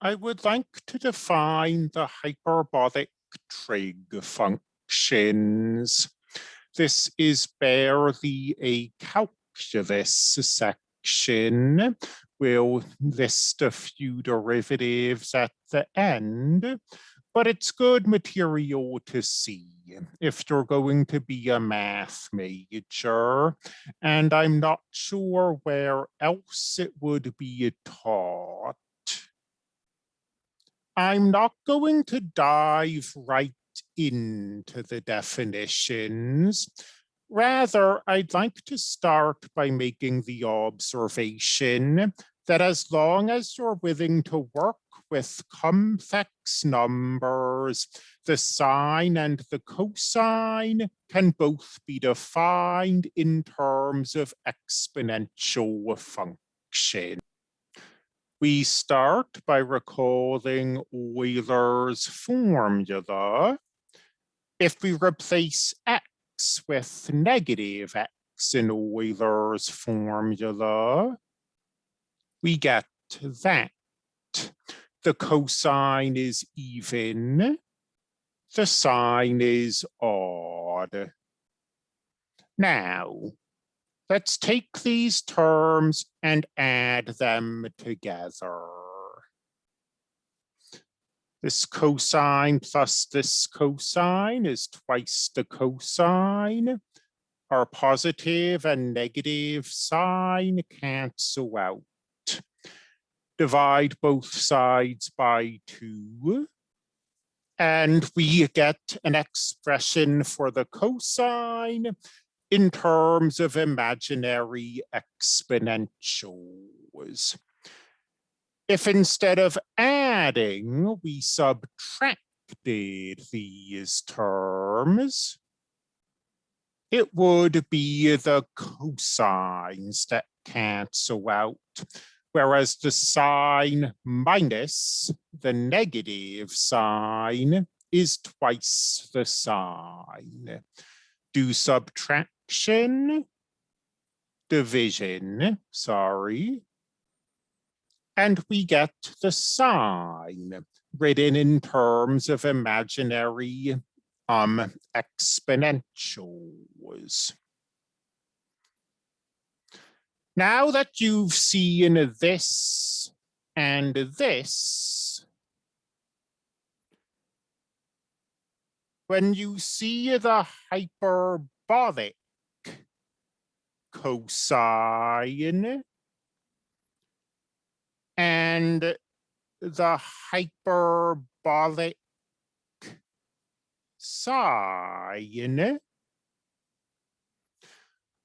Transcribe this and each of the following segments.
I would like to define the hyperbolic trig functions. This is barely a calculus section. We'll list a few derivatives at the end, but it's good material to see if you're going to be a math major, and I'm not sure where else it would be taught. I'm not going to dive right into the definitions. Rather, I'd like to start by making the observation that as long as you're willing to work with complex numbers, the sine and the cosine can both be defined in terms of exponential function. We start by recalling Euler's formula. If we replace x with negative x in Euler's formula, we get that. The cosine is even, the sine is odd. Now, Let's take these terms and add them together. This cosine plus this cosine is twice the cosine. Our positive and negative sine cancel out. Divide both sides by two. And we get an expression for the cosine in terms of imaginary exponentials. If instead of adding, we subtracted these terms, it would be the cosines that cancel out, whereas the sine minus the negative sine is twice the sine. Do subtraction, division, sorry, and we get the sine written in terms of imaginary um, exponentials. Now that you've seen this and this, when you see the hyperbolic cosine and the hyperbolic sine.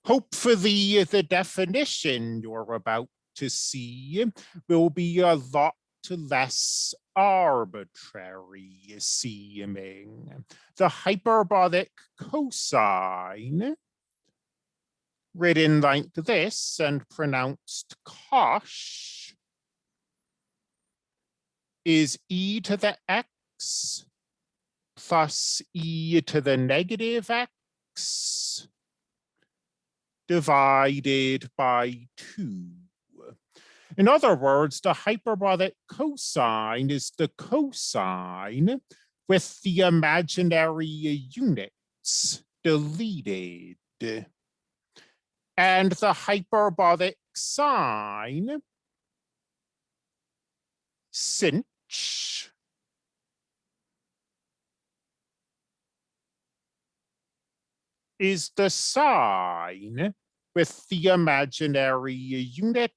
Hopefully the definition you're about to see will be a lot less arbitrary seeming. The hyperbolic cosine written like this and pronounced cosh is e to the x plus e to the negative x divided by 2. In other words, the hyperbolic cosine is the cosine with the imaginary units deleted. And the hyperbolic sine sinh is the sine with the imaginary units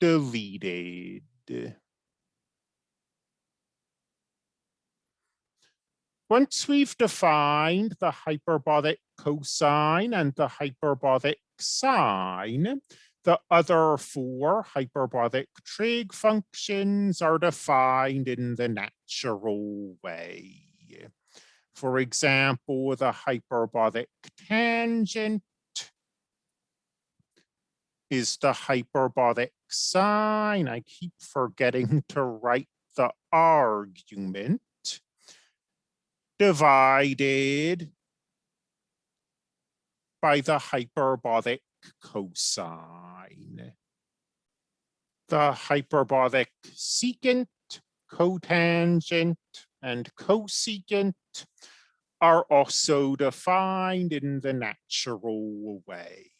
deleted. Once we've defined the hyperbolic cosine and the hyperbolic sine, the other four hyperbolic trig functions are defined in the natural way. For example, the hyperbolic tangent is the hyperbolic sine. I keep forgetting to write the argument divided by the hyperbolic cosine. The hyperbolic secant, cotangent, and cosecant are also defined in the natural way.